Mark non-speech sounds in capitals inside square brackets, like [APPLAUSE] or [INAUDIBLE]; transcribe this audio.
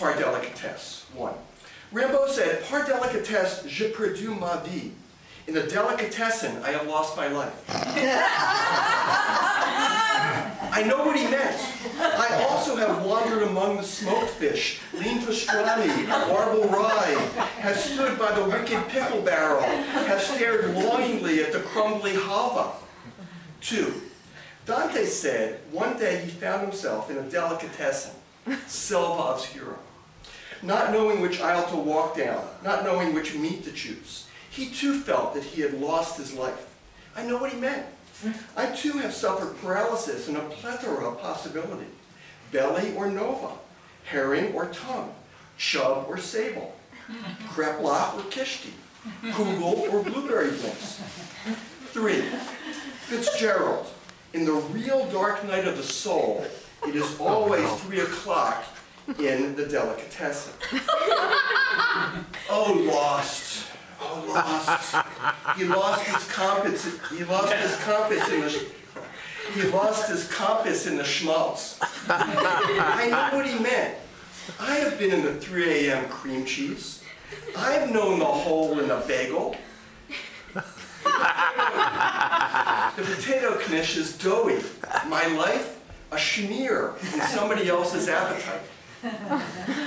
par délicatesse. One. Rimbaud said, par délicatesse, je perdu ma vie. In a delicatessen, I have lost my life. [LAUGHS] I know what he meant. I also have wandered among the smoked fish, lean pastrami, marble rye, have stood by the wicked pickle barrel, have stared longingly at the crumbly halva. Two, Dante said one day he found himself in a delicatessen, selva obscura, not knowing which aisle to walk down, not knowing which meat to choose. He too felt that he had lost his life. I know what he meant. I too have suffered paralysis and a plethora of possibility. Belly or nova, herring or tongue, chub or sable, kreplach or kishti, kugel or blueberry bliss. Three, Fitzgerald, in the real dark night of the soul, it is oh, always three o'clock in the delicatessen. [LAUGHS] Oh, lost. Oh, lost. He lost his compass. He lost his compass in the. He lost his compass in the schmaltz. I know what he meant. I have been in the 3 a.m. cream cheese. I've known the hole in a bagel. The potato knish is doughy. My life, a schmear in somebody else's appetite. [LAUGHS]